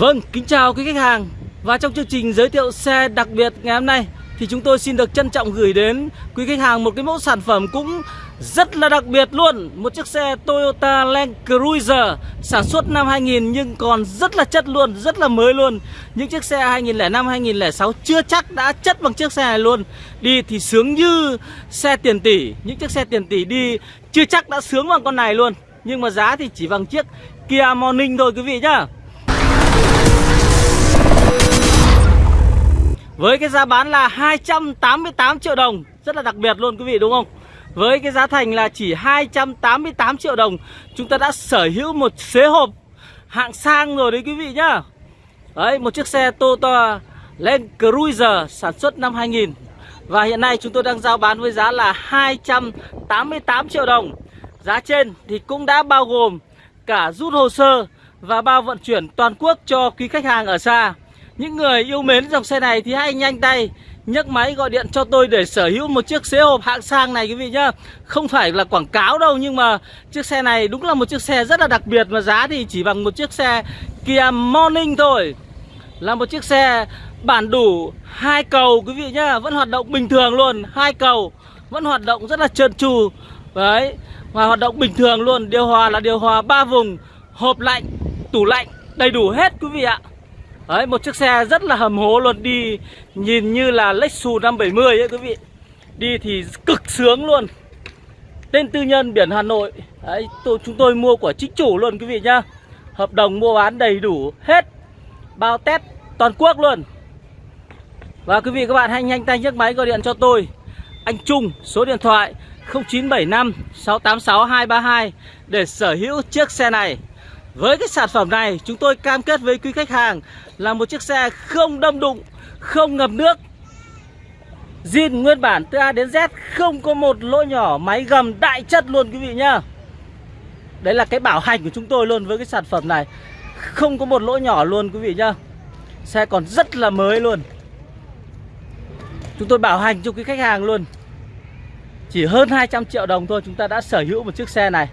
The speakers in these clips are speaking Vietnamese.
Vâng, kính chào quý khách hàng. Và trong chương trình giới thiệu xe đặc biệt ngày hôm nay Thì chúng tôi xin được trân trọng gửi đến quý khách hàng một cái mẫu sản phẩm cũng rất là đặc biệt luôn. Một chiếc xe Toyota Land Cruiser sản xuất năm 2000 nhưng còn rất là chất luôn, rất là mới luôn. Những chiếc xe 2005, 2006 chưa chắc đã chất bằng chiếc xe này luôn. Đi thì sướng như xe tiền tỷ. Những chiếc xe tiền tỷ đi chưa chắc đã sướng bằng con này luôn. Nhưng mà giá thì chỉ bằng chiếc Kia Morning thôi quý vị nhá. Với cái giá bán là 288 triệu đồng, Rất là đặc biệt luôn quý vị, đúng không? Với cái giá thành là chỉ 288 triệu đồng, Chúng ta đã sở hữu một xế hộp hạng sang rồi đấy quý vị nhá. Đấy, một chiếc xe Toyota Land Cruiser sản xuất năm 2000 Và hiện nay chúng tôi đang giao bán với giá là 288 triệu đồng. Giá trên thì cũng đã bao gồm cả rút hồ sơ và bao vận chuyển toàn quốc cho quý khách hàng ở xa những người yêu mến dòng xe này thì hãy nhanh tay nhấc máy gọi điện cho tôi để sở hữu một chiếc xế hộp hạng sang này quý vị nhá. Không phải là quảng cáo đâu nhưng mà chiếc xe này đúng là một chiếc xe rất là đặc biệt Và giá thì chỉ bằng một chiếc xe Kia Morning thôi. Là một chiếc xe bản đủ hai cầu quý vị nhá Vẫn hoạt động bình thường luôn. Hai cầu Vẫn hoạt động rất là trơn tru. Đấy Và hoạt động bình thường luôn. Điều hòa là điều hòa ba vùng Hộp lạnh, tủ lạnh đầy đủ hết quý vị ạ. Đấy, một chiếc xe rất là hầm hố luôn Đi nhìn như là Lexus 570 ấy quý vị. Đi thì cực sướng luôn. Tên tư nhân biển Hà Nội. Đấy, tôi, chúng tôi mua của chính chủ luôn quý vị nhá. Hợp đồng mua bán đầy đủ hết. Bao test toàn quốc luôn. Và quý vị các bạn hãy nhanh tay nhấc máy gọi điện cho tôi. Anh Trung số điện thoại 0975 686 232 Để sở hữu chiếc xe này với cái sản phẩm này chúng tôi cam kết với quý khách hàng là một chiếc xe không đâm đụng, không ngập nước. Zin nguyên bản từ A đến Z không có một lỗ nhỏ máy gầm đại chất luôn quý vị nhá. Đấy là cái bảo hành của chúng tôi luôn với cái sản phẩm này. Không có một lỗ nhỏ luôn quý vị nhá. Xe còn rất là mới luôn. Chúng tôi bảo hành cho quý khách hàng luôn. Chỉ hơn 200 triệu đồng thôi chúng ta đã sở hữu một chiếc xe này.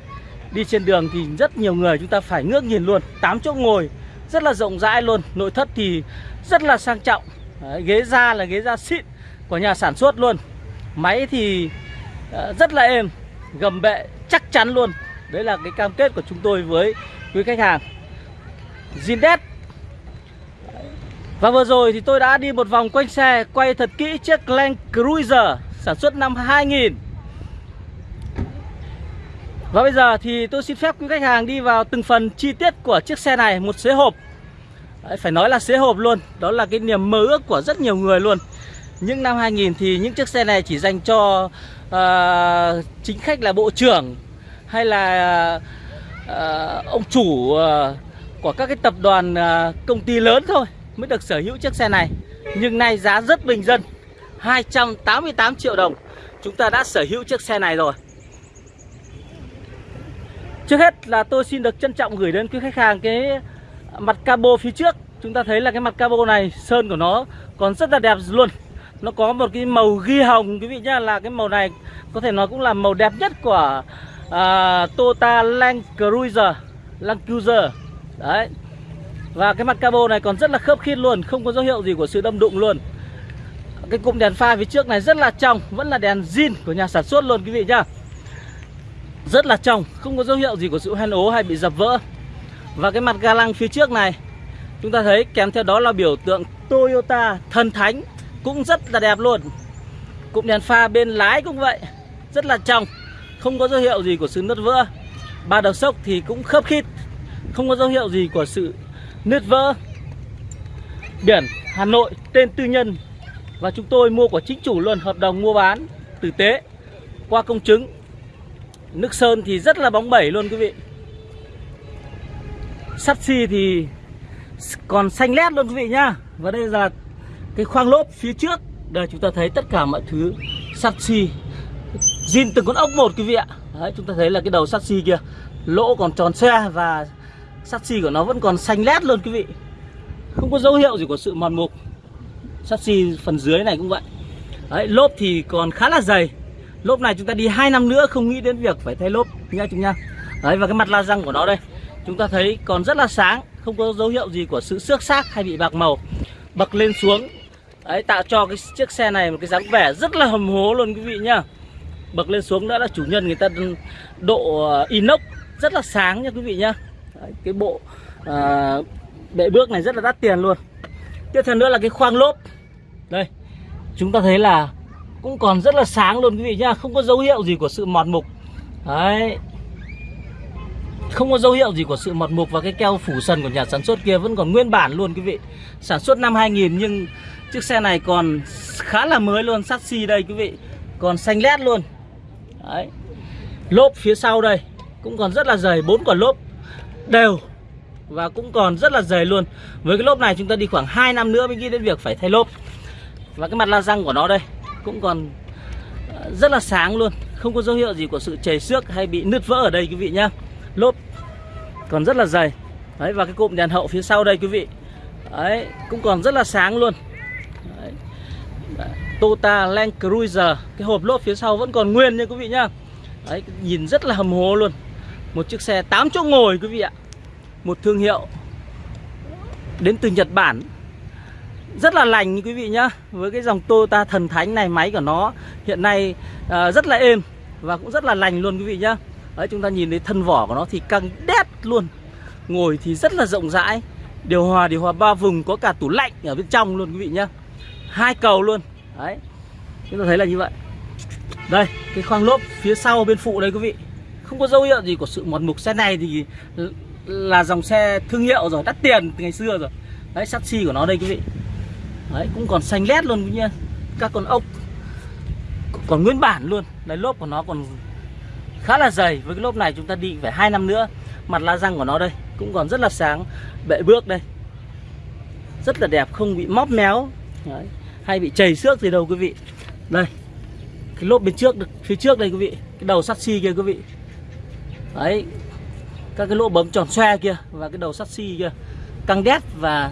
Đi trên đường thì rất nhiều người chúng ta phải ngước nhìn luôn 8 chỗ ngồi rất là rộng rãi luôn Nội thất thì rất là sang trọng. Đấy, Ghế da là ghế da xịn của nhà sản xuất luôn. Máy thì ờ, rất là êm Gầm bệ chắc chắn luôn. Đấy là cái cam kết của chúng tôi với quý khách hàng. Zindex Và vừa rồi thì tôi đã đi một vòng quanh xe Quay thật kỹ chiếc Land Cruiser Sản xuất năm 2000 và bây giờ thì tôi xin phép quý khách hàng đi vào từng phần chi tiết của chiếc xe này Một xế hộp. Đấy, Phải nói là xế hộp luôn Đó là cái niềm mơ ước của rất nhiều người luôn. Những năm 2000 thì những chiếc xe này chỉ dành cho uh, chính khách là bộ trưởng Hay là uh, ông chủ uh, của các cái tập đoàn uh, công ty lớn thôi Mới được sở hữu chiếc xe này. Nhưng nay giá rất bình dân 288 triệu đồng. Chúng ta đã sở hữu chiếc xe này rồi. Trước hết là tôi xin được trân trọng gửi đến quý khách hàng cái mặt cabo phía trước. Chúng ta thấy là cái mặt cabo này sơn của nó còn rất là đẹp luôn. Nó có một cái màu ghi hồng quý vị nhá Là cái màu này có thể nói cũng là màu đẹp nhất của uh, Toyota Land Cruiser Land Cruiser. Đấy. Và cái mặt cabo này còn rất là khớp khít luôn Không có dấu hiệu gì của sự đâm đụng luôn. Cái cụm đèn pha phía trước này rất là trong Vẫn là đèn zin của nhà sản xuất luôn quý vị nhá rất là trong, không có dấu hiệu gì của sự hoen ố hay bị dập vỡ. Và cái mặt ga lăng phía trước này, chúng ta thấy kèm theo đó là biểu tượng Toyota thần thánh cũng rất là đẹp luôn. Cụm đèn pha bên lái cũng vậy, rất là trong, không có dấu hiệu gì của sự nứt vỡ. Ba đầu sốc thì cũng khớp khít, không có dấu hiệu gì của sự nứt vỡ. Biển Hà Nội, tên tư nhân, và chúng tôi mua của chính chủ luôn, hợp đồng mua bán tử tế qua công chứng. Nước sơn thì rất là bóng bẩy luôn quý vị. Sắt xi thì còn xanh lét luôn quý vị nhá. Và đây là cái khoang lốp phía trước. Đây, chúng ta thấy tất cả mọi thứ sắt xi. Zin từng con ốc một quý vị ạ. Đấy, chúng ta thấy là cái đầu sắt xi kia, Lỗ còn tròn xe và sắt xi của nó vẫn còn xanh lét luôn quý vị. Không có dấu hiệu gì của sự mòn mục. Sắt xi phần dưới này cũng vậy. Đấy, lốp thì còn khá là dày. Lốp này chúng ta đi 2 năm nữa không nghĩ đến việc phải thay lốp nha chúng nha. Đấy và cái mặt la răng của nó đây Chúng ta thấy còn rất là sáng không có dấu hiệu gì của sự xước xác hay bị bạc màu. Bậc lên xuống. Đấy tạo cho cái chiếc xe này một cái dáng vẻ rất là hầm hố luôn quý vị nhá. Bậc lên xuống nữa là chủ nhân người ta độ ờ, inox rất là sáng nha quý vị nhá. Đấy, cái bộ à, bệ bước này rất là đắt tiền luôn. Tiếp theo nữa là cái khoang lốp. Đây chúng ta thấy là cũng còn rất là sáng luôn quý vị nhá, không có dấu hiệu gì của sự mọt mục. Đấy. Không có dấu hiệu gì của sự mọt mục và cái keo phủ sần của nhà sản xuất kia vẫn còn nguyên bản luôn quý vị. Sản xuất năm 2000 nhưng chiếc xe này còn khá là mới luôn, sắt xi đây quý vị. Còn xanh lét luôn. Đấy. Lốp phía sau đây, cũng còn rất là dày, bốn quả lốp đều và cũng còn rất là dày luôn. Với cái lốp này chúng ta đi khoảng 2 năm nữa mới nghĩ đến việc phải thay lốp. Và cái mặt la răng của nó đây cũng còn ờ, rất là sáng luôn. Không có dấu hiệu gì của sự chảy xước hay bị nứt vỡ ở đây, quý vị nhá. Lốp còn rất là dày. Đấy, và cái cụm đèn hậu phía sau đây, quý vị. Đấy, cũng còn rất là sáng luôn. Đấy. Toyota Land Cruiser, cái hộp lốp phía sau vẫn còn nguyên nha, quý vị nhá. Đấy, nhìn rất là hầm hố luôn. Một chiếc xe 8 chỗ ngồi, quý vị ạ. Một thương hiệu đến từ Nhật Bản rất là lành như quý vị nhá. Với cái dòng Toyota thần thánh này máy của nó hiện nay uh, rất là êm và cũng rất là lành luôn quý vị nhá. Đấy chúng ta nhìn thấy thân vỏ của nó thì căng đét luôn. Ngồi thì rất là rộng rãi. Điều hòa điều hòa ba vùng có cả tủ lạnh ở bên trong luôn quý vị nhá. Hai cầu luôn. Đấy chúng ta thấy là như vậy. Đây cái khoang lốp phía sau bên phụ đây quý vị. Không có dấu hiệu gì của sự mòn mục. Xe này thì là dòng xe thương hiệu rồi đắt tiền từ ngày xưa rồi. Đấy sắt của nó đây quý vị đấy, cũng còn xanh lét luôn quý các con ốc, còn nguyên bản luôn. Đấy, lốp của nó còn khá là dày. Với cái lốp này chúng ta đi phải hai năm nữa, mặt la răng của nó đây, cũng còn rất là sáng. Bệ bước đây. Rất là đẹp, không bị móp méo. Đấy. hay bị chảy xước gì đâu quý vị. Đây, cái lốp bên trước, phía trước đây quý vị. Cái đầu sắt xi kia quý vị. Đấy, các cái lỗ bấm tròn xoe kia và cái đầu sắt xi kia. Căng đét và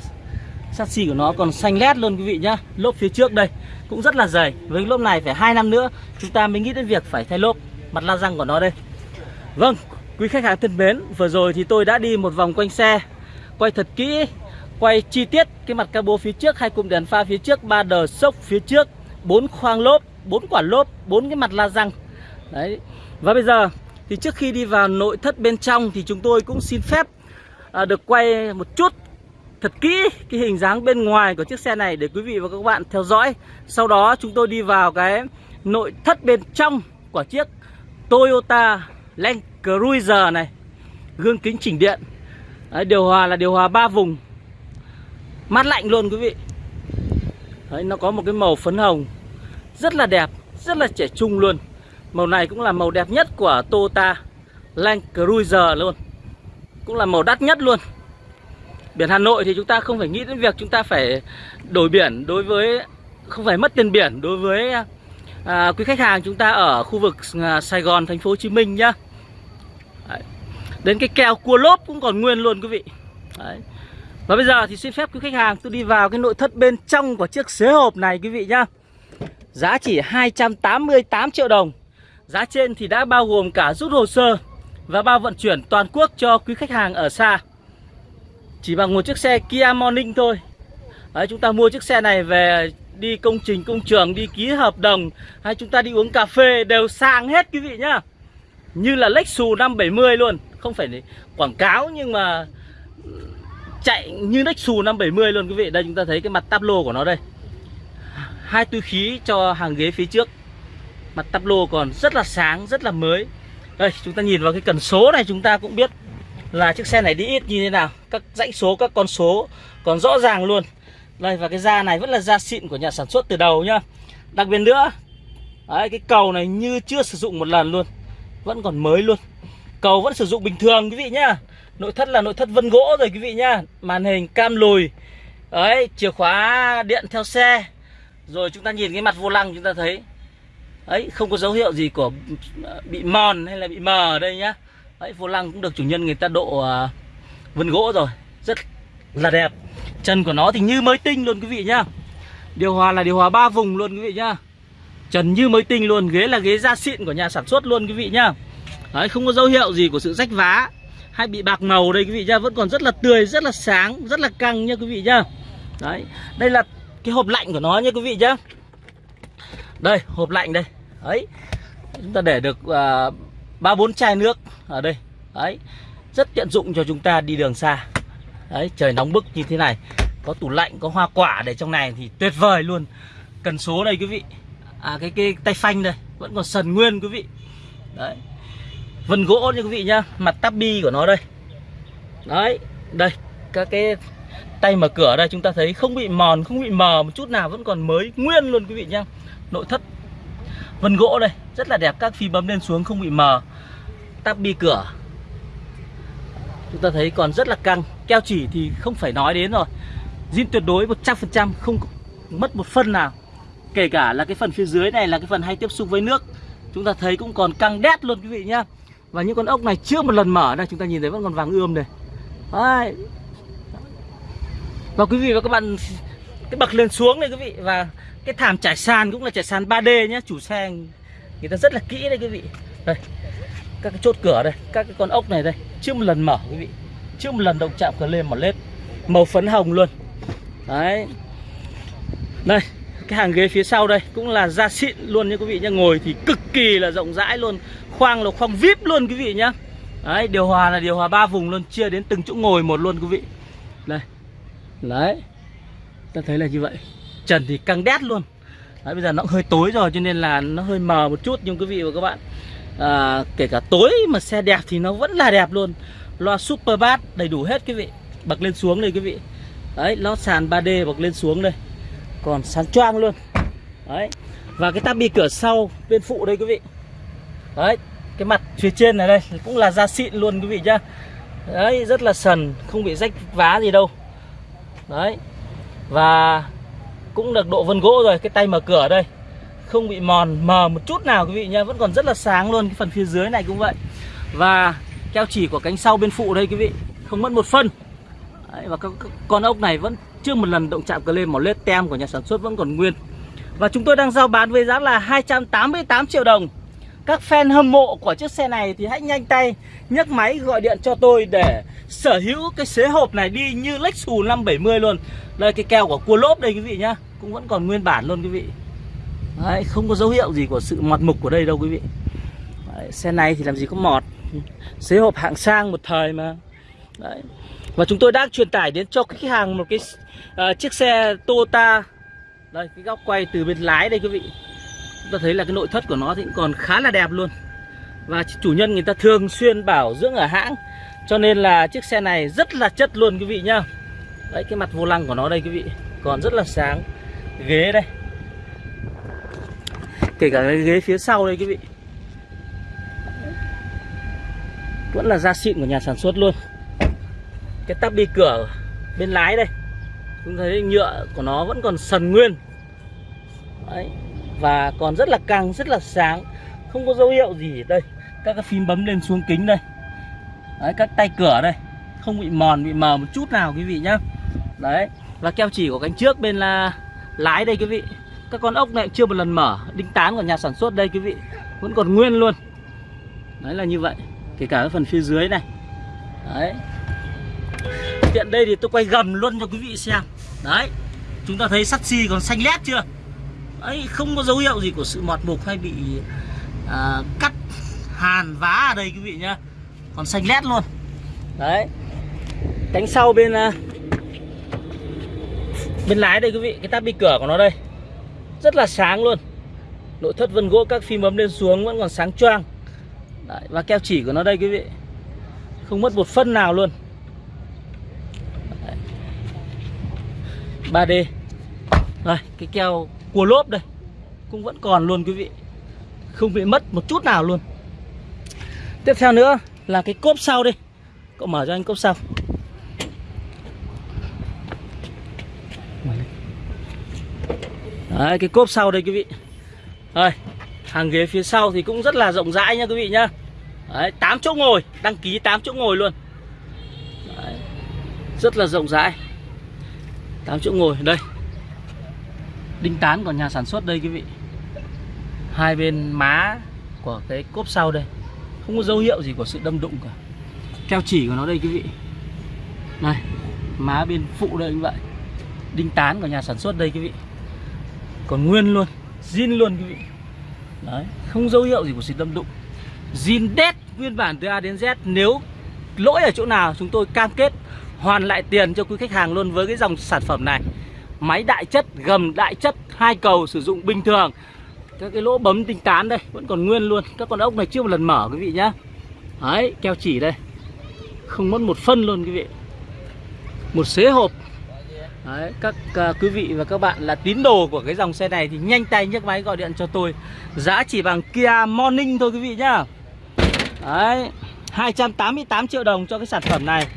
Chassis của nó còn xanh lét luôn quý vị nhá. Lốp phía trước đây cũng rất là dày. Với cái lốp này phải hai năm nữa chúng ta mới nghĩ đến việc phải thay lốp. Mặt la răng của nó đây. Vâng quý khách hàng thân mến vừa rồi thì tôi đã đi một vòng quanh xe quay thật kỹ quay chi tiết cái mặt cabo phía trước hai cụm đèn pha phía trước ba đờ sốc phía trước bốn khoang lốp bốn quả lốp bốn cái mặt la răng. Đấy. Và bây giờ thì trước khi đi vào nội thất bên trong thì chúng tôi cũng xin phép à, được quay một chút thật kỹ cái hình dáng bên ngoài của chiếc xe này để quý vị và các bạn theo dõi. Sau đó chúng tôi đi vào cái nội thất bên trong của chiếc Toyota Land Cruiser này. Gương kính chỉnh điện. Đấy, điều hòa là điều hòa 3 vùng. Mát lạnh luôn quý vị. Đấy, nó có một cái màu phấn hồng rất là đẹp, rất là trẻ trung luôn. Màu này cũng là màu đẹp nhất của Toyota Land Cruiser luôn Cũng là màu đắt nhất luôn Biển Hà Nội thì chúng ta không phải nghĩ đến việc chúng ta phải đổi biển đối với Không phải mất tiền biển đối với à, quý khách hàng chúng ta ở khu vực à, Sài Gòn, thành phố Hồ Chí Minh nhá Đấy. Đến cái kèo cua lốp cũng còn nguyên luôn quý vị Đấy. Và bây giờ thì xin phép quý khách hàng tôi đi vào cái nội thất bên trong của chiếc xế hộp này quý vị nhá Giá chỉ 288 triệu đồng Giá trên thì đã bao gồm cả rút hồ sơ và bao vận chuyển toàn quốc cho quý khách hàng ở xa. Chỉ bằng một chiếc xe Kia Morning thôi. Đấy, chúng ta mua chiếc xe này về đi công trình công trường, đi ký hợp đồng hay chúng ta đi uống cà phê đều sang hết quý vị nhá. Như là Lexus 570 luôn, không phải quảng cáo nhưng mà chạy như Lexus 570 luôn quý vị. Đây chúng ta thấy cái mặt táp lô của nó đây. Hai túi khí cho hàng ghế phía trước Mặt táp lô còn rất là sáng, rất là mới Đây, chúng ta nhìn vào cái cần số này chúng ta cũng biết là chiếc xe này đi ít như thế nào Các dãy số, các con số còn rõ ràng luôn. Đây, và cái da này vẫn là da xịn của nhà sản xuất từ đầu nhá. Đặc biệt nữa Đấy, cái cầu này như chưa sử dụng một lần luôn Vẫn còn mới luôn. Cầu vẫn sử dụng bình thường quý vị nhá. Nội thất là nội thất vân gỗ rồi quý vị nhá. Màn hình cam lùi Đấy, chìa khóa điện theo xe. Rồi chúng ta nhìn cái mặt vô lăng chúng ta thấy ấy không có dấu hiệu gì của bị mòn hay là bị mờ ở đây nhá ấy vô lăng cũng được chủ nhân người ta độ à, uh, vân gỗ rồi. Rất là đẹp. Chân của nó thì như mới tinh luôn quý vị nhá. Điều hòa là điều hòa ba vùng luôn quý vị nhá. Trần như mới tinh luôn ghế là ghế da xịn của nhà sản xuất luôn quý vị nhá. Đấy không có dấu hiệu gì của sự rách vá hay bị bạc màu đây quý vị nhá. Vẫn còn rất là tươi rất là sáng rất là căng nha quý vị nhá. Đấy đây là cái hộp lạnh của nó nha quý vị nhá. Đây hộp lạnh đây. Đấy chúng ta để được uh, ba bốn chai nước ở đây. Đấy, rất tiện dụng cho chúng ta đi đường xa. Đấy, trời nóng bức như thế này, có tủ lạnh, có hoa quả để trong này thì tuyệt vời luôn. Cần số đây quý vị. À cái cái tay phanh đây, vẫn còn sần nguyên quý vị. Đấy, vân gỗ nha quý vị nhá, mặt tabi của nó đây. Đấy, đây, các cái tay mở cửa đây, chúng ta thấy không bị mòn, không bị mờ, một chút nào vẫn còn mới nguyên luôn quý vị nhá. Nội thất vân gỗ đây, rất là đẹp, các phi bấm lên xuống không bị mờ. Tabi cửa. Chúng ta thấy còn rất là căng, keo chỉ thì không phải nói đến rồi. Zin tuyệt đối 100% không mất một phân nào. Kể cả là cái phần phía dưới này là cái phần hay tiếp xúc với nước. Chúng ta thấy cũng còn căng đét luôn quý vị nhá. Và những con ốc này chưa một lần mở, đây chúng ta nhìn thấy vẫn còn vàng ươm đây. Đấy. và quý vị và các bạn, cái bậc lên xuống này quý vị, và cái thảm trải sàn cũng là trải sàn 3D nhé chủ xe người ta rất là kỹ đây quý vị. Đây, các cái chốt cửa đây, các cái con ốc này đây, chưa một lần mở quý vị. Chưa một lần động chạm cờ lên một lết, màu phấn hồng luôn. Đấy. Đây, cái hàng ghế phía sau đây cũng là da xịn luôn nha quý vị nhá, ngồi thì cực kỳ là rộng rãi luôn, khoang là khoang vip luôn quý vị nhá. Đấy, điều hòa là điều hòa ba vùng luôn, chia đến từng chỗ ngồi một luôn quý vị. Đây. Đấy. Ta thấy là như vậy trần thì căng đét luôn. Đấy, bây giờ nó hơi tối rồi cho nên là nó hơi mờ một chút nhưng quý vị và các bạn à, kể cả tối mà xe đẹp thì nó vẫn là đẹp luôn. Loa super bass đầy đủ hết quý vị. Bật lên xuống đây quý vị. Đấy nó sàn 3D bật lên xuống đây. Còn sáng choang luôn. Đấy và cái tabi cửa sau bên phụ đây quý vị. Đấy cái mặt phía trên này đây cũng là da xịn luôn quý vị nhá. Đấy rất là sần không bị rách vá gì đâu. Đấy và cũng được độ vân gỗ rồi cái tay mở cửa đây. Không bị mòn mờ một chút nào quý vị nhá vẫn còn rất là sáng luôn cái phần phía dưới này cũng vậy. Và keo chỉ của cánh sau bên phụ đây quý vị không mất một phân. Đấy, và các con ốc này vẫn chưa một lần động chạm cờ lên một lết tem của nhà sản xuất vẫn còn nguyên. Và chúng tôi đang giao bán với giá là 288 triệu đồng các fan hâm mộ của chiếc xe này thì hãy nhanh tay nhấc máy gọi điện cho tôi để sở hữu cái xế hộp này đi như Lexus 570 luôn. Đây cái keo của cua lốp đây quý vị nhá. Cũng vẫn còn nguyên bản luôn quý vị. Đấy, không có dấu hiệu gì của sự mọt mục của đây đâu quý vị. Đấy, xe này thì làm gì có mọt. Xế hộp hạng sang một thời mà. Đấy. Và chúng tôi đang truyền tải đến cho khách hàng một cái uh, chiếc xe Toyota. Đây cái góc quay từ bên lái đây quý vị. Chúng ta thấy là cái nội thất của nó thì cũng còn khá là đẹp luôn. Và chủ nhân người ta thường xuyên bảo dưỡng ở hãng. Cho nên là chiếc xe này rất là chất luôn quý vị nhá. Đấy, cái mặt vô lăng của nó đây quý vị, Còn rất là sáng. Ghế đây. Kể cả cái ghế phía sau đây quý vị. Vẫn là da xịn của nhà sản xuất luôn. Cái tắp đi cửa bên lái đây. Chúng thấy nhựa của nó vẫn còn sần nguyên. Đấy và còn rất là căng rất là sáng. Không có dấu hiệu gì. Đây các cái phím bấm lên xuống kính đây. Đấy, các tay cửa đây. Không bị mòn bị mờ một chút nào quý vị nhá. Đấy và keo chỉ của cánh trước bên là lái đây quý vị. Các con ốc này chưa một lần mở. Đinh tán của nhà sản xuất đây quý vị. Vẫn còn nguyên luôn. Đấy là như vậy. Kể cả cái phần phía dưới này. Đấy. Tiện đây thì tôi quay gầm luôn cho quý vị xem. Đấy. Chúng ta thấy sắt xi còn xanh lét chưa? Ấy không có dấu hiệu gì của sự mọt mục hay bị à, cắt hàn vá ở đây quý vị nhá. Còn xanh lét luôn. Đấy. Cánh sau bên uh, bên lái đây quý vị. Cái tabi cửa của nó đây. Rất là sáng luôn. Nội thất vân gỗ các phím bấm lên xuống vẫn còn sáng choang. Đấy, và keo chỉ của nó đây quý vị. Không mất một phân nào luôn. 3D Đây cái keo cua lốp đây. Cũng vẫn còn luôn quý vị. Không bị mất một chút nào luôn. Tiếp theo nữa là cái cốp sau đây. Cậu mở cho anh cốp sau. Đấy cái cốp sau đây quý vị. Đây hàng ghế phía sau thì cũng rất là rộng rãi nha quý vị nhá. Đấy 8 chỗ ngồi Đăng ký 8 chỗ ngồi luôn. Đấy, Rất là rộng rãi. 8 chỗ ngồi đây. Đinh tán của nhà sản xuất đây, quý vị. Hai bên má của cái cốp sau đây. Không có dấu hiệu gì của sự đâm đụng cả. Keo chỉ của nó đây, quý vị. Này, Má bên phụ đây như vậy. Đinh tán của nhà sản xuất đây, quý vị. Còn nguyên luôn zin luôn, quý vị. Đấy, Không dấu hiệu gì của sự đâm đụng. Zin đét nguyên bản từ A đến Z, Nếu lỗi ở chỗ nào, chúng tôi cam kết hoàn lại tiền cho quý khách hàng luôn với cái dòng sản phẩm này. Máy đại chất, gầm đại chất, hai cầu sử dụng bình thường. Các cái lỗ bấm tinh tán đây vẫn còn nguyên luôn. Các con ốc này chưa một lần mở quý vị nhá. Đấy, keo chỉ đây. Không mất một phân luôn quý vị. Một xế hộp. Đấy, các uh, quý vị và các bạn là tín đồ của cái dòng xe này thì nhanh tay nhấc máy gọi điện cho tôi. Giá chỉ bằng Kia Morning thôi quý vị nhá. Đấy 288 triệu đồng cho cái sản phẩm này.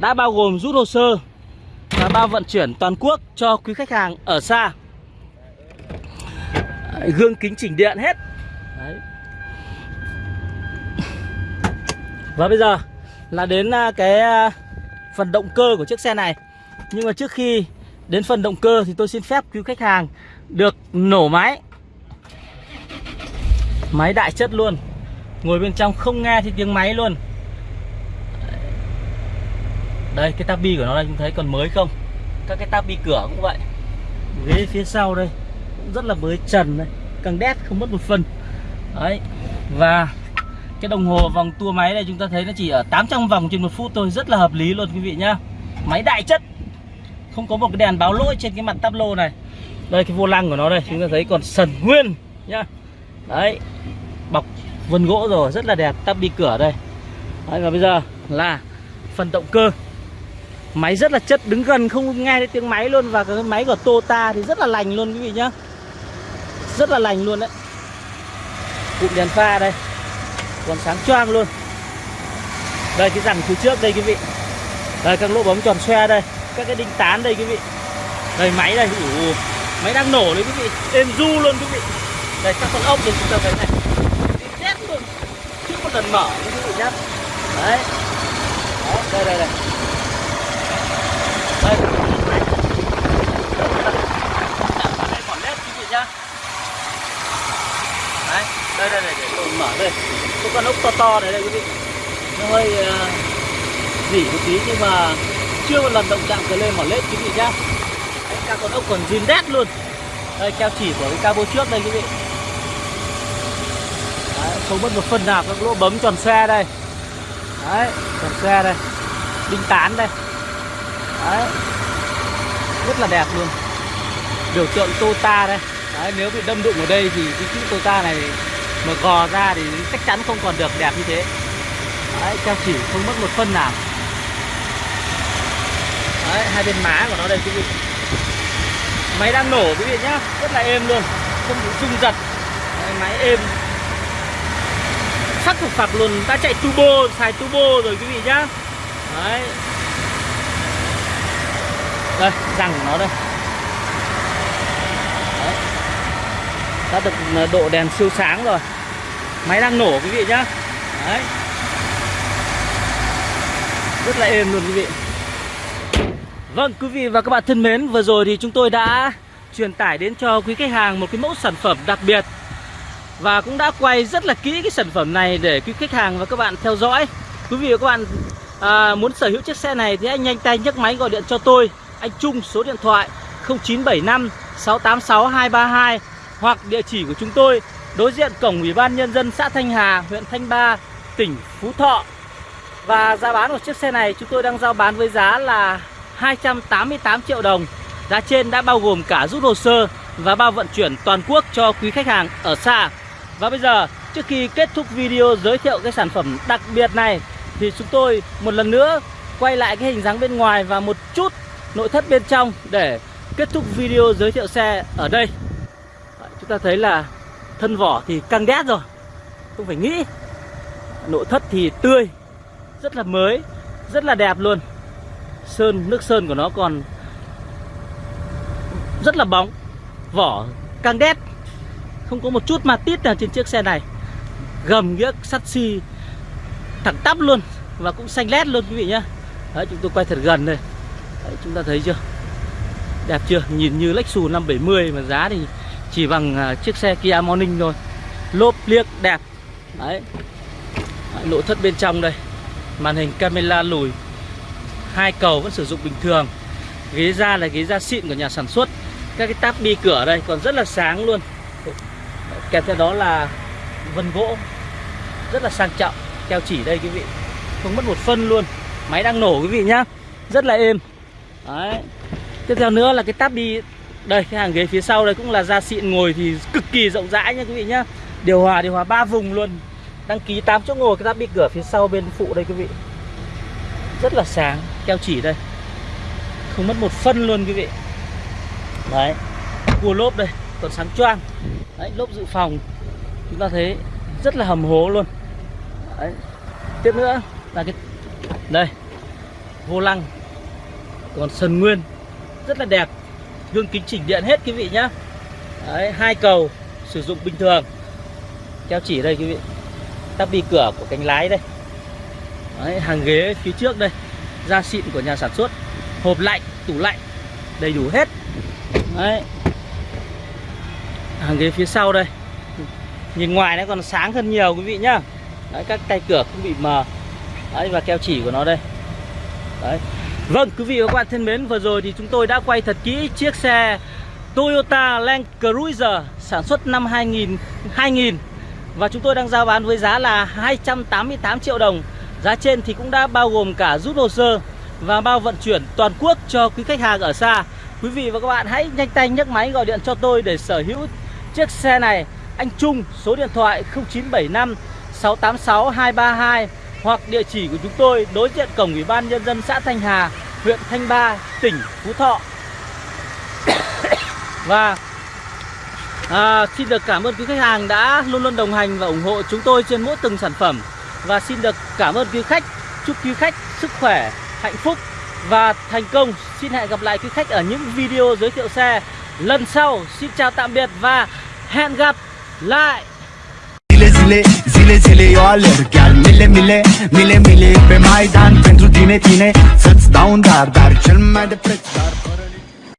Đã bao gồm rút hồ sơ. Và bao vận chuyển toàn quốc cho quý khách hàng ở xa. Gương kính chỉnh điện hết. Đấy. Và bây giờ là đến à, cái à, phần động cơ của chiếc xe này. Nhưng mà trước khi đến phần động cơ thì tôi xin phép quý khách hàng được nổ máy. Máy đại chất luôn. Ngồi bên trong không nghe thì tiếng máy luôn. Đây cái tabi của nó đây chúng thấy còn mới không? Các cái tabi cửa cũng vậy. Ghế phía sau đây cũng rất là mới trần đây. Càng đét không mất một phân Đấy Và cái đồng hồ vòng tua máy này chúng ta thấy nó chỉ ở 800 vòng trên một phút thôi Rất là hợp lý luôn quý vị nhá. Máy đại chất Không có một cái đèn báo lỗi trên cái mặt tắp lô này. Đây cái vô lăng của nó đây Chúng ta thấy còn sần nguyên nhá. Đấy Bọc vân gỗ rồi rất là đẹp tắp đi cửa đây. Đấy, và bây giờ là phần động cơ máy rất là chất đứng gần không nghe thấy tiếng máy luôn. Và cái máy của Tota thì rất là lành luôn quý vị nhá. Rất là lành luôn đấy. Cụm đèn pha đây. Còn sáng choang luôn. Đây cái rằng phía trước đây quý vị. Đây các lỗ bóng tròn xoe đây. Các cái đinh tán đây quý vị. Đây máy đây. Ủa, máy đang nổ đấy quý vị. Êm du luôn quý vị. Đây các con ốc đây chúng ta thấy này. Luôn. Chưa một lần mở quý vị nhá. Đấy. Đó, đây đây đây đây còn led quý vị nhá đấy đây đây này để tôi mở đây. Có con ốc to to này đây quý vị. Nó hơi uh, dỉ một tí nhưng mà chưa một lần động chạm cờ lên mỏ lết quý vị nhá. Đấy, các con ốc còn zin đét luôn. Đây keo chỉ của cái cabo trước đây quý vị. Đấy, không mất một phần nào các lỗ bấm tròn xe đây. Đấy tròn xe đây. Đinh tán đây. Đấy. Rất là đẹp luôn. Biểu tượng Tota đây. Đấy nếu bị đâm đụng ở đây thì cái chữ Tota này mà gò ra thì chắc chắn không còn được đẹp như thế. Đấy keo chỉ không mất một phân nào. Đấy hai bên má của nó đây quý vị. Máy đang nổ quý vị nhá. Rất là êm luôn. Không bị rung giật. Đấy, máy êm. Sắc phục phạc luôn. Ta chạy turbo xài turbo rồi quý vị nhá. Đấy. Đây răng của nó đây. Đã được ờ, độ đèn siêu sáng rồi. Máy đang nổ quý vị nhá. Đấy. Rất là êm luôn quý vị. Vâng quý vị và các bạn thân mến Vừa rồi thì chúng tôi đã truyền tải đến cho quý khách hàng một cái mẫu sản phẩm đặc biệt và cũng đã quay rất là kỹ cái sản phẩm này để quý khách hàng và các bạn theo dõi. Quý vị và các bạn à, muốn sở hữu chiếc xe này thì anh nhanh tay nhấc máy gọi điện cho tôi. Anh Trung số điện thoại 0975 686 232 hoặc địa chỉ của chúng tôi đối diện cổng Ủy ban Nhân dân xã Thanh Hà, huyện Thanh Ba, tỉnh Phú Thọ. Và giá bán của chiếc xe này chúng tôi đang giao bán với giá là 288 triệu đồng. Giá trên đã bao gồm cả rút hồ sơ và bao vận chuyển toàn quốc cho quý khách hàng ở xa. Và bây giờ trước khi kết thúc video giới thiệu cái sản phẩm đặc biệt này Thì chúng tôi một lần nữa quay lại cái hình dáng bên ngoài và một chút nội thất bên trong Để kết thúc video giới thiệu xe ở đây ta thấy là thân vỏ thì căng đét rồi. Không phải nghĩ. Nội thất thì tươi Rất là mới Rất là đẹp luôn. Sơn, nước sơn của nó còn Rất là bóng Vỏ căng đét. Không có một chút ma tít nào trên chiếc xe này. Gầm nghĩa sắt xi Thẳng tắp luôn Và cũng xanh lét luôn quý vị nhá. Đấy chúng tôi quay thật gần đây. Đấy, Chúng ta thấy chưa? Đẹp chưa? Nhìn như Lexus 570 Mà giá thì chỉ bằng uh, chiếc xe Kia Morning thôi. Lốp liếc đẹp. Đấy, Đấy Nội thất bên trong đây. Màn hình camera lùi. Hai cầu vẫn sử dụng bình thường. Ghế da là ghế da xịn của nhà sản xuất. Các cái táp bi cửa đây còn rất là sáng luôn. Kèm theo đó là vân gỗ. Rất là sang trọng. Keo chỉ đây quý vị. Không mất một phân luôn. Máy đang nổ quý vị nhá. Rất là êm. Đấy. Tiếp theo nữa là cái táp bi đây, cái hàng ghế phía sau đây cũng là da xịn ngồi thì cực kỳ rộng rãi nha quý vị nhá. Điều hòa điều hòa ba vùng luôn. Đăng ký 8 chỗ ngồi, cái giáp bị cửa phía sau bên phụ đây quý vị. Rất là sáng, Keo chỉ đây. Không mất một phân luôn quý vị. Đấy, Cua lốp đây, Còn sáng choang. Đấy, lốp dự phòng. Chúng ta thấy rất là hầm hố luôn. Đấy, Tiếp nữa là cái, Đây, Vô lăng. Còn sần nguyên, Rất là đẹp. Gương kính chỉnh điện hết quý vị nhá. Đấy hai cầu Sử dụng bình thường. Keo chỉ đây quý vị. Tắp bi cửa của cánh lái đây. Đấy, hàng ghế phía trước đây. Da xịn của nhà sản xuất. Hộp lạnh, tủ lạnh Đầy đủ hết. Đấy. Hàng ghế phía sau đây. Nhìn ngoài nó còn sáng hơn nhiều quý vị nhá. Đấy, các tay cửa không bị mờ. Đấy, và keo chỉ của nó đây. Đấy. Vâng, quý vị và các bạn thân mến, vừa rồi thì chúng tôi đã quay thật kỹ chiếc xe Toyota Land Cruiser sản xuất năm 2000 2000 và chúng tôi đang giao bán với giá là 288 triệu đồng. Giá trên thì cũng đã bao gồm cả rút hồ sơ và bao vận chuyển toàn quốc cho quý khách hàng ở xa. Quý vị và các bạn hãy nhanh tay nhấc máy gọi điện cho tôi để sở hữu chiếc xe này. Anh Trung, số điện thoại 0975 686 232 hoặc địa chỉ của chúng tôi đối diện cổng Ủy ban nhân dân xã Thanh Hà, huyện Thanh Ba, tỉnh Phú Thọ. và à, xin được cảm ơn quý khách hàng đã luôn luôn đồng hành và ủng hộ chúng tôi trên mỗi từng sản phẩm. Và xin được cảm ơn quý khách chúc quý khách sức khỏe hạnh phúc và thành công. Xin hẹn gặp lại quý khách ở những video giới thiệu xe lần sau. Xin chào tạm biệt và hẹn gặp lại! Zile zile, zile zile eu alerg. Chiar mile mile, mile mile Pe Maidan. Pentru tine, tine Să-ți dau un dar, dar cel mai de preț dar